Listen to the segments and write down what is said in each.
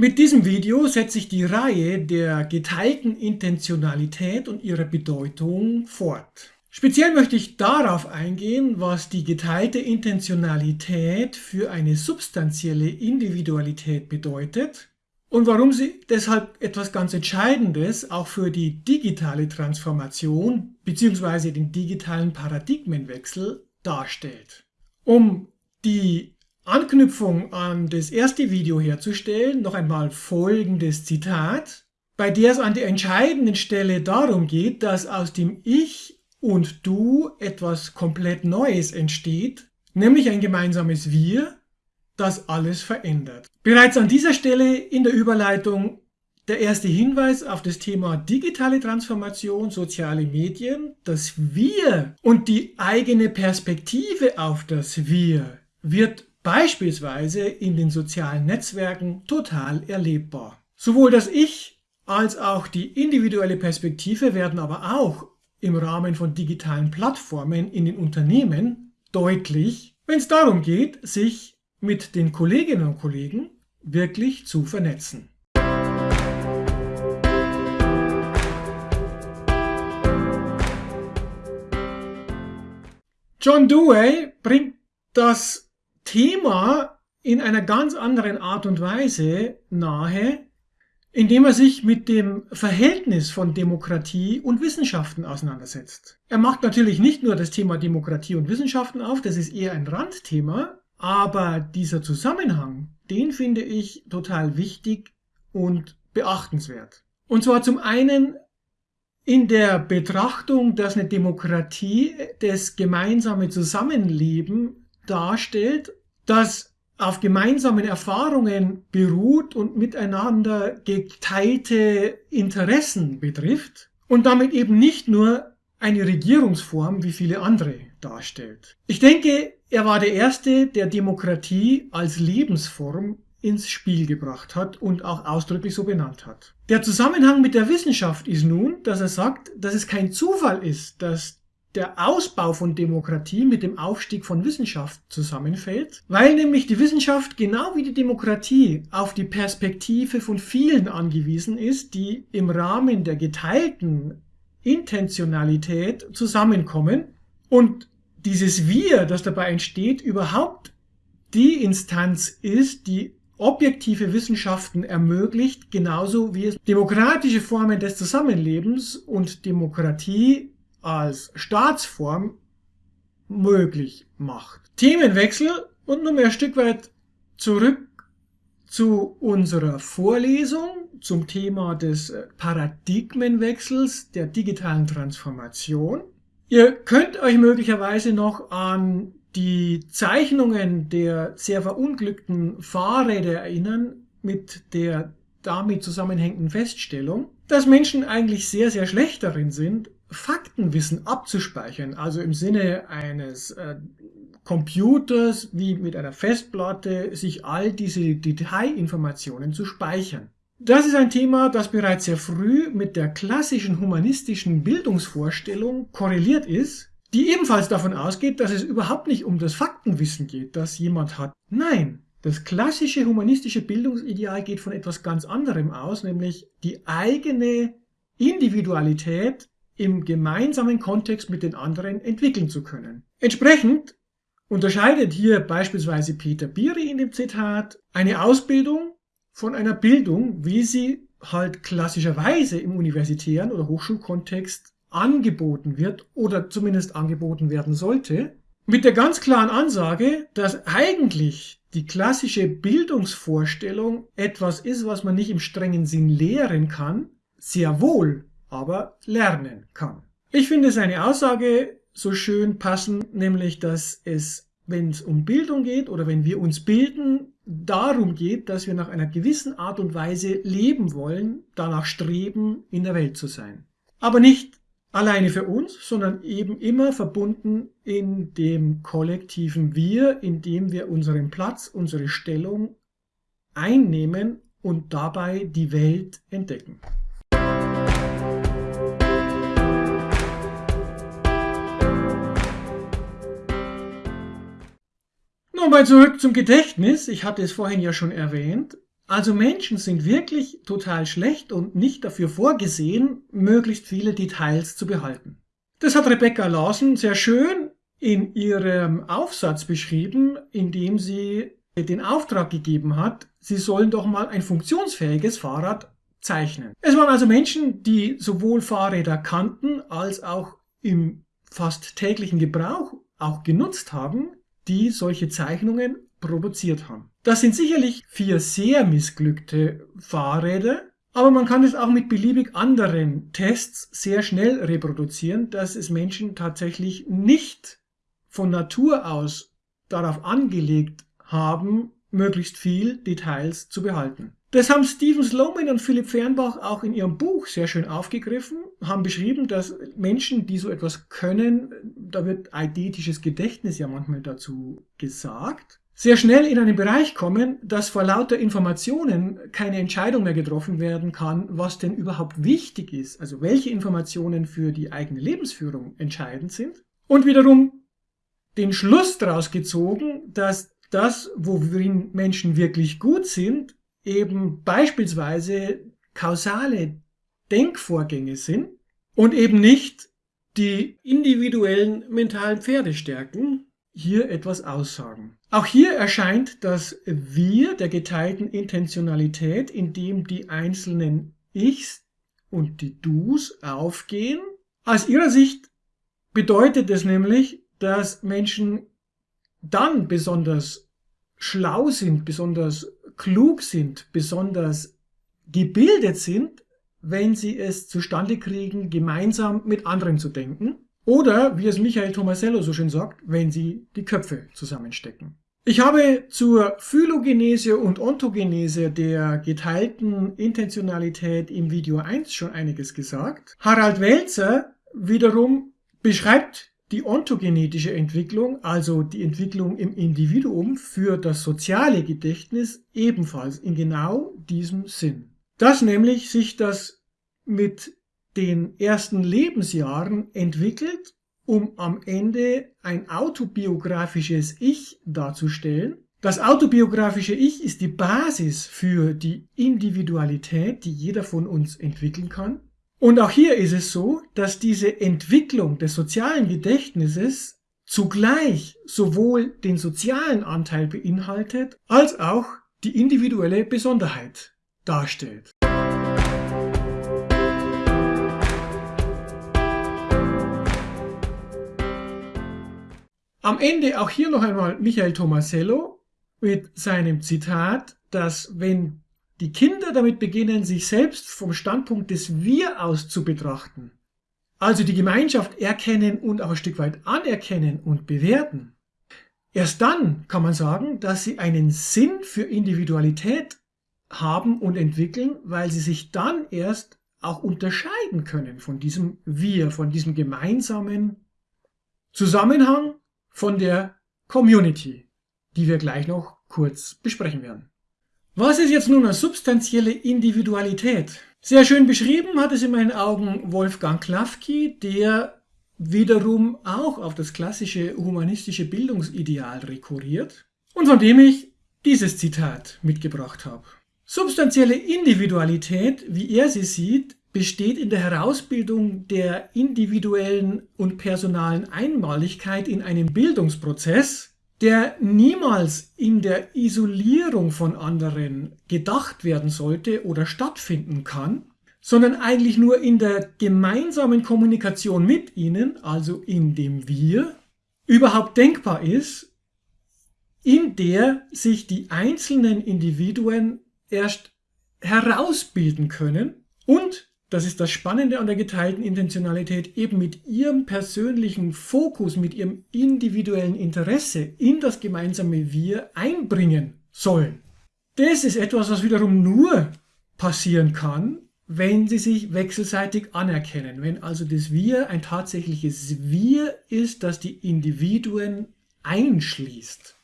Mit diesem Video setze ich die Reihe der geteilten Intentionalität und ihrer Bedeutung fort. Speziell möchte ich darauf eingehen, was die geteilte Intentionalität für eine substanzielle Individualität bedeutet und warum sie deshalb etwas ganz Entscheidendes auch für die digitale Transformation bzw. den digitalen Paradigmenwechsel darstellt. Um die Anknüpfung an das erste Video herzustellen, noch einmal folgendes Zitat, bei der es an der entscheidenden Stelle darum geht, dass aus dem Ich und Du etwas komplett Neues entsteht, nämlich ein gemeinsames Wir, das alles verändert. Bereits an dieser Stelle in der Überleitung der erste Hinweis auf das Thema digitale Transformation, soziale Medien. Das Wir und die eigene Perspektive auf das Wir wird beispielsweise in den sozialen Netzwerken total erlebbar. Sowohl das Ich als auch die individuelle Perspektive werden aber auch im Rahmen von digitalen Plattformen in den Unternehmen deutlich, wenn es darum geht, sich mit den Kolleginnen und Kollegen wirklich zu vernetzen. John Dewey bringt das Thema in einer ganz anderen Art und Weise nahe, indem er sich mit dem Verhältnis von Demokratie und Wissenschaften auseinandersetzt. Er macht natürlich nicht nur das Thema Demokratie und Wissenschaften auf, das ist eher ein Randthema, aber dieser Zusammenhang, den finde ich total wichtig und beachtenswert. Und zwar zum einen in der Betrachtung, dass eine Demokratie das gemeinsame Zusammenleben darstellt, dass auf gemeinsamen Erfahrungen beruht und miteinander geteilte Interessen betrifft und damit eben nicht nur eine Regierungsform wie viele andere darstellt. Ich denke, er war der Erste, der Demokratie als Lebensform ins Spiel gebracht hat und auch ausdrücklich so benannt hat. Der Zusammenhang mit der Wissenschaft ist nun, dass er sagt, dass es kein Zufall ist, dass der Ausbau von Demokratie mit dem Aufstieg von Wissenschaft zusammenfällt, weil nämlich die Wissenschaft genau wie die Demokratie auf die Perspektive von vielen angewiesen ist, die im Rahmen der geteilten Intentionalität zusammenkommen und dieses Wir, das dabei entsteht, überhaupt die Instanz ist, die objektive Wissenschaften ermöglicht, genauso wie es demokratische Formen des Zusammenlebens und Demokratie als Staatsform möglich macht. Themenwechsel und nun ein Stück weit zurück zu unserer Vorlesung zum Thema des Paradigmenwechsels der digitalen Transformation. Ihr könnt euch möglicherweise noch an die Zeichnungen der sehr verunglückten Fahrräder erinnern mit der damit zusammenhängenden Feststellung, dass Menschen eigentlich sehr, sehr schlecht darin sind, Faktenwissen abzuspeichern, also im Sinne eines äh, Computers wie mit einer Festplatte, sich all diese Detailinformationen zu speichern. Das ist ein Thema, das bereits sehr früh mit der klassischen humanistischen Bildungsvorstellung korreliert ist, die ebenfalls davon ausgeht, dass es überhaupt nicht um das Faktenwissen geht, das jemand hat. Nein, das klassische humanistische Bildungsideal geht von etwas ganz anderem aus, nämlich die eigene Individualität im gemeinsamen Kontext mit den anderen entwickeln zu können. Entsprechend unterscheidet hier beispielsweise Peter Biri in dem Zitat eine Ausbildung von einer Bildung, wie sie halt klassischerweise im universitären oder Hochschulkontext angeboten wird oder zumindest angeboten werden sollte, mit der ganz klaren Ansage, dass eigentlich die klassische Bildungsvorstellung etwas ist, was man nicht im strengen Sinn lehren kann, sehr wohl aber lernen kann. Ich finde seine Aussage so schön passend, nämlich dass es, wenn es um Bildung geht oder wenn wir uns bilden, darum geht, dass wir nach einer gewissen Art und Weise leben wollen, danach streben, in der Welt zu sein. Aber nicht alleine für uns, sondern eben immer verbunden in dem kollektiven Wir, in dem wir unseren Platz, unsere Stellung einnehmen und dabei die Welt entdecken. Nochmal zurück zum Gedächtnis. Ich hatte es vorhin ja schon erwähnt. Also Menschen sind wirklich total schlecht und nicht dafür vorgesehen, möglichst viele Details zu behalten. Das hat Rebecca Lawson sehr schön in ihrem Aufsatz beschrieben, in dem sie den Auftrag gegeben hat, sie sollen doch mal ein funktionsfähiges Fahrrad zeichnen. Es waren also Menschen, die sowohl Fahrräder kannten als auch im fast täglichen Gebrauch auch genutzt haben, die solche Zeichnungen produziert haben. Das sind sicherlich vier sehr missglückte Fahrräder, aber man kann es auch mit beliebig anderen Tests sehr schnell reproduzieren, dass es Menschen tatsächlich nicht von Natur aus darauf angelegt haben, möglichst viel Details zu behalten. Das haben Stephen Sloman und Philipp Fernbach auch in ihrem Buch sehr schön aufgegriffen, haben beschrieben, dass Menschen, die so etwas können, da wird eidetisches Gedächtnis ja manchmal dazu gesagt, sehr schnell in einen Bereich kommen, dass vor lauter Informationen keine Entscheidung mehr getroffen werden kann, was denn überhaupt wichtig ist, also welche Informationen für die eigene Lebensführung entscheidend sind. Und wiederum den Schluss daraus gezogen, dass das, worin Menschen wirklich gut sind, eben beispielsweise kausale Denkvorgänge sind und eben nicht die individuellen mentalen Pferdestärken hier etwas aussagen. Auch hier erscheint das Wir der geteilten Intentionalität, in dem die einzelnen Ichs und die Dus aufgehen. Aus ihrer Sicht bedeutet es nämlich, dass Menschen dann besonders schlau sind, besonders klug sind, besonders gebildet sind, wenn sie es zustande kriegen, gemeinsam mit anderen zu denken. Oder, wie es Michael Tomasello so schön sagt, wenn sie die Köpfe zusammenstecken. Ich habe zur Phylogenese und Ontogenese der geteilten Intentionalität im Video 1 schon einiges gesagt. Harald Welzer wiederum beschreibt die ontogenetische Entwicklung, also die Entwicklung im Individuum für das soziale Gedächtnis ebenfalls in genau diesem Sinn. Dass nämlich sich das mit den ersten Lebensjahren entwickelt, um am Ende ein autobiografisches Ich darzustellen. Das autobiografische Ich ist die Basis für die Individualität, die jeder von uns entwickeln kann. Und auch hier ist es so, dass diese Entwicklung des sozialen Gedächtnisses zugleich sowohl den sozialen Anteil beinhaltet, als auch die individuelle Besonderheit darstellt. Am Ende auch hier noch einmal Michael Tomasello mit seinem Zitat, dass wenn die Kinder damit beginnen, sich selbst vom Standpunkt des Wir aus zu betrachten, also die Gemeinschaft erkennen und auch ein Stück weit anerkennen und bewerten, erst dann kann man sagen, dass sie einen Sinn für Individualität haben und entwickeln, weil sie sich dann erst auch unterscheiden können von diesem Wir, von diesem gemeinsamen Zusammenhang, von der Community, die wir gleich noch kurz besprechen werden. Was ist jetzt nun eine substanzielle Individualität? Sehr schön beschrieben hat es in meinen Augen Wolfgang Klafki, der wiederum auch auf das klassische humanistische Bildungsideal rekurriert und von dem ich dieses Zitat mitgebracht habe. Substanzielle Individualität, wie er sie sieht, besteht in der Herausbildung der individuellen und personalen Einmaligkeit in einem Bildungsprozess, der niemals in der Isolierung von anderen gedacht werden sollte oder stattfinden kann, sondern eigentlich nur in der gemeinsamen Kommunikation mit ihnen, also in dem Wir, überhaupt denkbar ist, in der sich die einzelnen Individuen erst herausbilden können und das ist das Spannende an der geteilten Intentionalität, eben mit ihrem persönlichen Fokus, mit ihrem individuellen Interesse in das gemeinsame Wir einbringen sollen. Das ist etwas, was wiederum nur passieren kann, wenn sie sich wechselseitig anerkennen. Wenn also das Wir ein tatsächliches Wir ist, das die Individuen einschließt.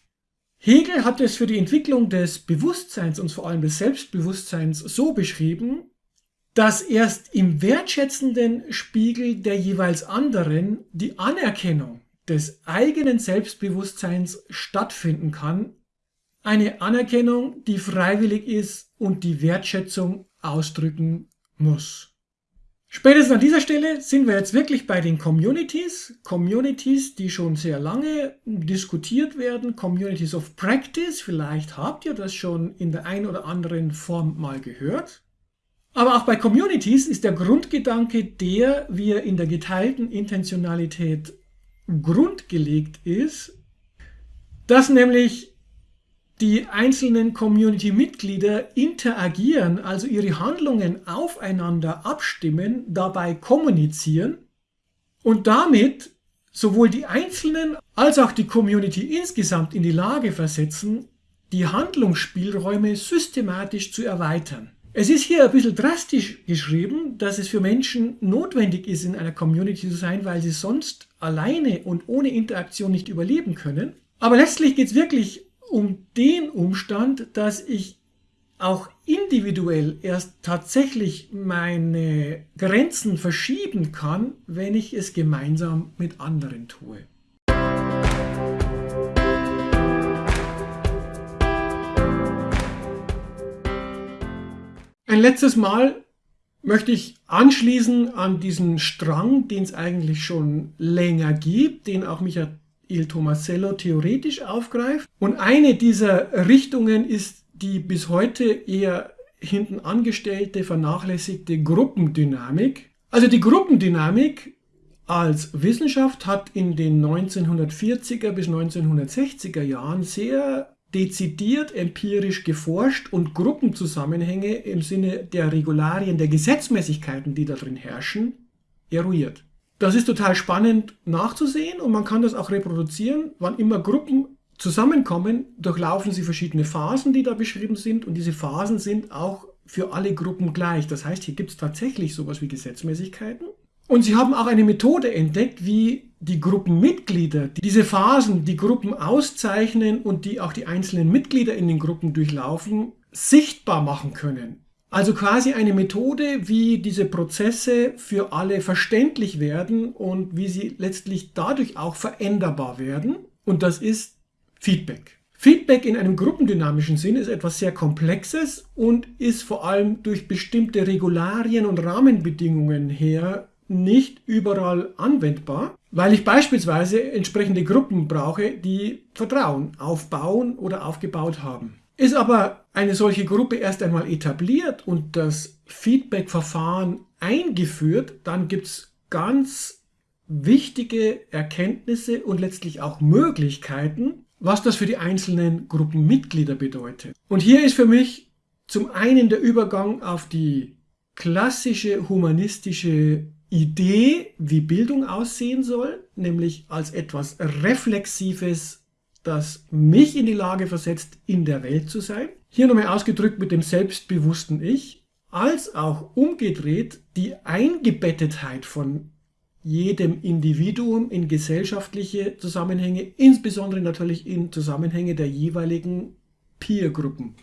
Hegel hat es für die Entwicklung des Bewusstseins und vor allem des Selbstbewusstseins so beschrieben, dass erst im wertschätzenden Spiegel der jeweils anderen die Anerkennung des eigenen Selbstbewusstseins stattfinden kann, eine Anerkennung, die freiwillig ist und die Wertschätzung ausdrücken muss. Spätestens an dieser Stelle sind wir jetzt wirklich bei den Communities. Communities, die schon sehr lange diskutiert werden. Communities of Practice. Vielleicht habt ihr das schon in der einen oder anderen Form mal gehört. Aber auch bei Communities ist der Grundgedanke der, wie er in der geteilten Intentionalität grundgelegt ist, dass nämlich die einzelnen Community-Mitglieder interagieren, also ihre Handlungen aufeinander abstimmen, dabei kommunizieren und damit sowohl die Einzelnen als auch die Community insgesamt in die Lage versetzen, die Handlungsspielräume systematisch zu erweitern. Es ist hier ein bisschen drastisch geschrieben, dass es für Menschen notwendig ist, in einer Community zu sein, weil sie sonst alleine und ohne Interaktion nicht überleben können. Aber letztlich geht es wirklich um den Umstand, dass ich auch individuell erst tatsächlich meine Grenzen verschieben kann, wenn ich es gemeinsam mit anderen tue. Ein letztes Mal möchte ich anschließen an diesen Strang, den es eigentlich schon länger gibt, den auch Michael Tomasello theoretisch aufgreift. Und eine dieser Richtungen ist die bis heute eher hinten angestellte, vernachlässigte Gruppendynamik. Also die Gruppendynamik als Wissenschaft hat in den 1940er bis 1960er Jahren sehr dezidiert empirisch geforscht und Gruppenzusammenhänge im Sinne der Regularien, der Gesetzmäßigkeiten, die da drin herrschen, eruiert. Das ist total spannend nachzusehen und man kann das auch reproduzieren. Wann immer Gruppen zusammenkommen, durchlaufen sie verschiedene Phasen, die da beschrieben sind und diese Phasen sind auch für alle Gruppen gleich. Das heißt, hier gibt es tatsächlich sowas wie Gesetzmäßigkeiten. Und sie haben auch eine Methode entdeckt, wie die Gruppenmitglieder die diese Phasen, die Gruppen auszeichnen und die auch die einzelnen Mitglieder in den Gruppen durchlaufen, sichtbar machen können. Also quasi eine Methode, wie diese Prozesse für alle verständlich werden und wie sie letztlich dadurch auch veränderbar werden. Und das ist Feedback. Feedback in einem gruppendynamischen Sinn ist etwas sehr Komplexes und ist vor allem durch bestimmte Regularien und Rahmenbedingungen her nicht überall anwendbar, weil ich beispielsweise entsprechende Gruppen brauche, die Vertrauen aufbauen oder aufgebaut haben. Ist aber eine solche Gruppe erst einmal etabliert und das Feedback-Verfahren eingeführt, dann gibt es ganz wichtige Erkenntnisse und letztlich auch Möglichkeiten, was das für die einzelnen Gruppenmitglieder bedeutet. Und hier ist für mich zum einen der Übergang auf die klassische humanistische Idee, wie Bildung aussehen soll, nämlich als etwas Reflexives das mich in die Lage versetzt, in der Welt zu sein. Hier nochmal ausgedrückt mit dem selbstbewussten Ich, als auch umgedreht die Eingebettetheit von jedem Individuum in gesellschaftliche Zusammenhänge, insbesondere natürlich in Zusammenhänge der jeweiligen Peergruppen.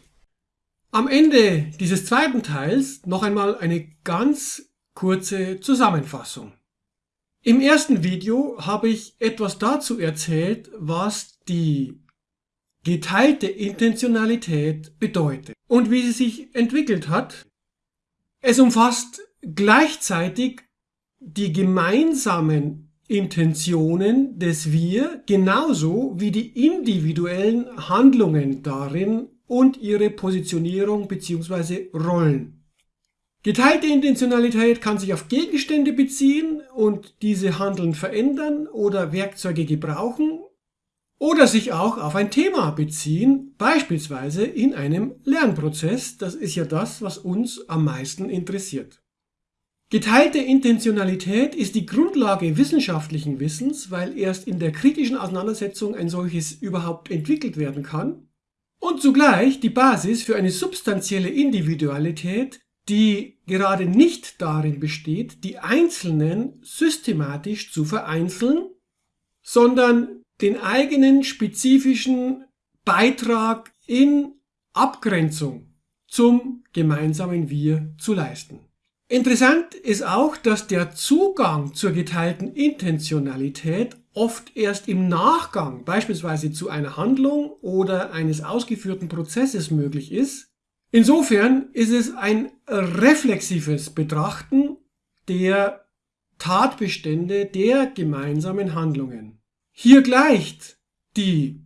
Am Ende dieses zweiten Teils noch einmal eine ganz kurze Zusammenfassung. Im ersten Video habe ich etwas dazu erzählt, was die geteilte Intentionalität bedeutet und wie sie sich entwickelt hat. Es umfasst gleichzeitig die gemeinsamen Intentionen des Wir genauso wie die individuellen Handlungen darin und ihre Positionierung bzw. Rollen. Geteilte Intentionalität kann sich auf Gegenstände beziehen und diese Handeln verändern oder Werkzeuge gebrauchen oder sich auch auf ein Thema beziehen, beispielsweise in einem Lernprozess. Das ist ja das, was uns am meisten interessiert. Geteilte Intentionalität ist die Grundlage wissenschaftlichen Wissens, weil erst in der kritischen Auseinandersetzung ein solches überhaupt entwickelt werden kann und zugleich die Basis für eine substanzielle Individualität, die gerade nicht darin besteht, die Einzelnen systematisch zu vereinzeln, sondern den eigenen spezifischen Beitrag in Abgrenzung zum gemeinsamen Wir zu leisten. Interessant ist auch, dass der Zugang zur geteilten Intentionalität oft erst im Nachgang, beispielsweise zu einer Handlung oder eines ausgeführten Prozesses möglich ist. Insofern ist es ein reflexives Betrachten der Tatbestände der gemeinsamen Handlungen. Hier gleicht die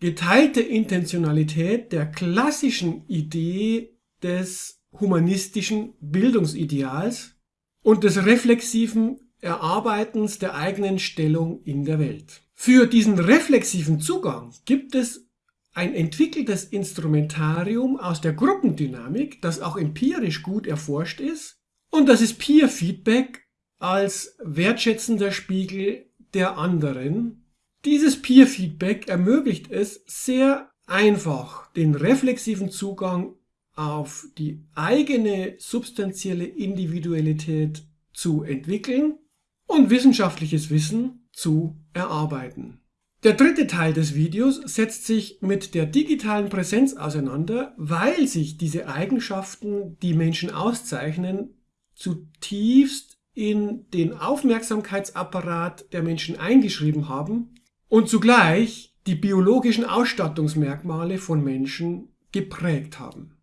geteilte Intentionalität der klassischen Idee des humanistischen Bildungsideals und des reflexiven Erarbeitens der eigenen Stellung in der Welt. Für diesen reflexiven Zugang gibt es ein entwickeltes Instrumentarium aus der Gruppendynamik, das auch empirisch gut erforscht ist, und das ist Peer Feedback als wertschätzender Spiegel der anderen. Dieses Peer Feedback ermöglicht es sehr einfach, den reflexiven Zugang auf die eigene substanzielle Individualität zu entwickeln und wissenschaftliches Wissen zu erarbeiten. Der dritte Teil des Videos setzt sich mit der digitalen Präsenz auseinander, weil sich diese Eigenschaften, die Menschen auszeichnen, zutiefst in den Aufmerksamkeitsapparat der Menschen eingeschrieben haben und zugleich die biologischen Ausstattungsmerkmale von Menschen geprägt haben.